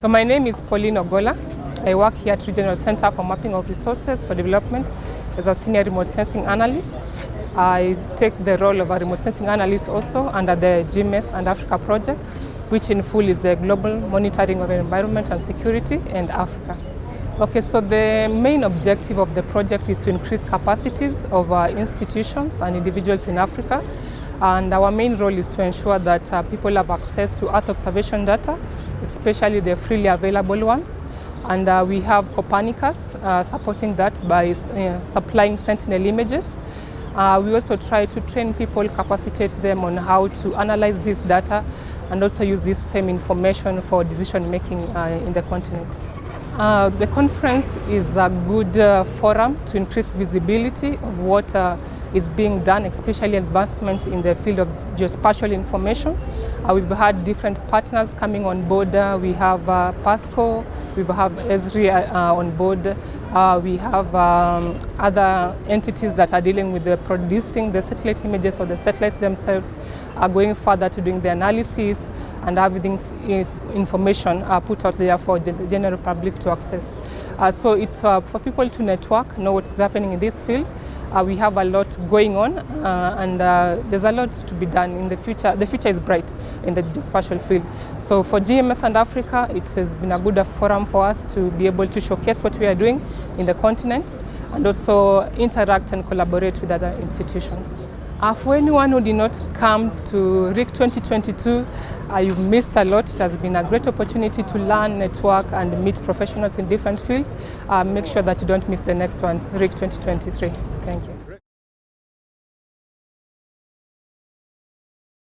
So my name is Pauline Ogola. I work here at Regional Center for Mapping of Resources for Development as a senior remote sensing analyst. I take the role of a remote sensing analyst also under the GMES and Africa project, which in full is the global monitoring of environment and security in Africa. Okay, so the main objective of the project is to increase capacities of our institutions and individuals in Africa. And our main role is to ensure that uh, people have access to Earth observation data, especially the freely available ones. And uh, we have Copernicus uh, supporting that by uh, supplying Sentinel images. Uh, we also try to train people, capacitate them on how to analyze this data and also use this same information for decision making uh, in the continent. The conference is a good forum to increase visibility of what is being done, especially advancement in the field of geospatial information. Uh, we've had different partners coming on board. Uh, we have uh, PASCO, we have Esri uh, on board. Uh, we have um, other entities that are dealing with the producing the satellite images or the satellites themselves are going further to doing the analysis and having is information uh, put out there for the general public to access. Uh, so it's uh, for people to network, know what's happening in this field. Uh, we have a lot going on uh, and uh, there's a lot to be done in the future. The future is bright in the geospatial field. So for GMES and Africa, it has been a good forum for us to be able to showcase what we are doing in the continent and also interact and collaborate with other institutions. Uh, for anyone who did not come to RIC 2022, uh, you've missed a lot. It has been a great opportunity to learn, network and meet professionals in different fields. Uh, make sure that you don't miss the next one, RIC 2023. Thank you.